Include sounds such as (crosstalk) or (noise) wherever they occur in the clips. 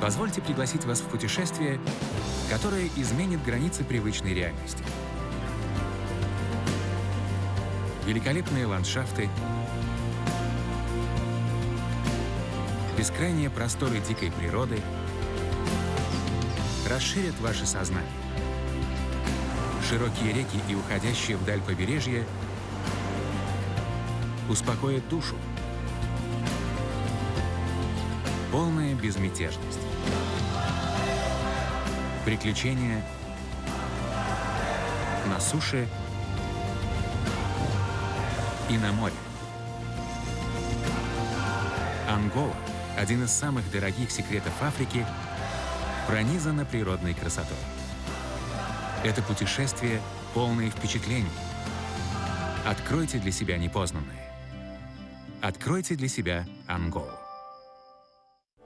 Позвольте пригласить вас в путешествие, которое изменит границы привычной реальности. Великолепные ландшафты, бескрайние просторы дикой природы расширят ваше сознание. Широкие реки и уходящие вдаль побережья успокоят душу. Полная безмятежность. Приключения на суше и на море. Ангола, один из самых дорогих секретов Африки, пронизана природной красотой. Это путешествие полное впечатлений. Откройте для себя непознанное. Откройте для себя Анголу.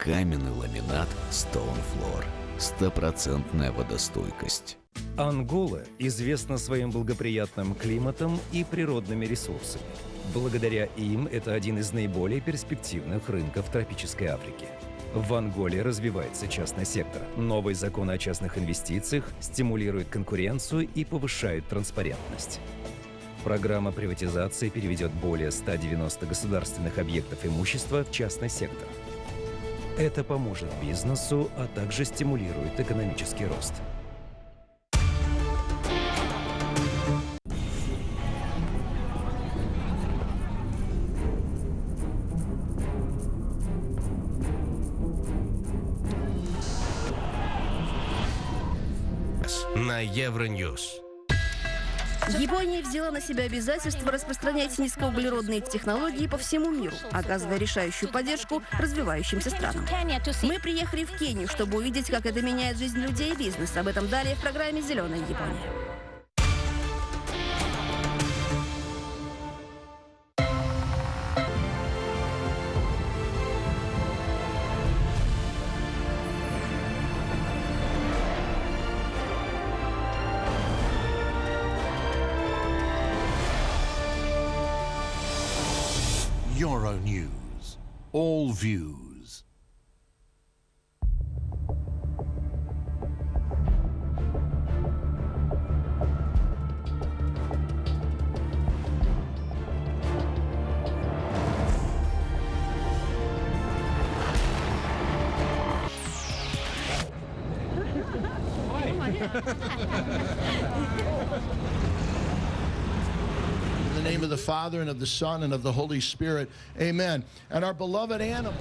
Каменный ламинат Stone Floor. Стопроцентная водостойкость. Ангола известна своим благоприятным климатом и природными ресурсами. Благодаря им это один из наиболее перспективных рынков тропической Африки. В Анголе развивается частный сектор. Новый закон о частных инвестициях стимулирует конкуренцию и повышает транспарентность. Программа приватизации переведет более 190 государственных объектов имущества в частный сектор. Это поможет бизнесу, а также стимулирует экономический рост. на Евроньюз. Япония взяла на себя обязательство распространять низкоуглеродные технологии по всему миру, оказывая решающую поддержку развивающимся странам. Мы приехали в Кению, чтобы увидеть, как это меняет жизнь людей и бизнес. Об этом далее в программе «Зеленая Япония». Euronews. All views. (laughs) In the name of the Father and of the Son and of the Holy Spirit. Amen. And our beloved animal.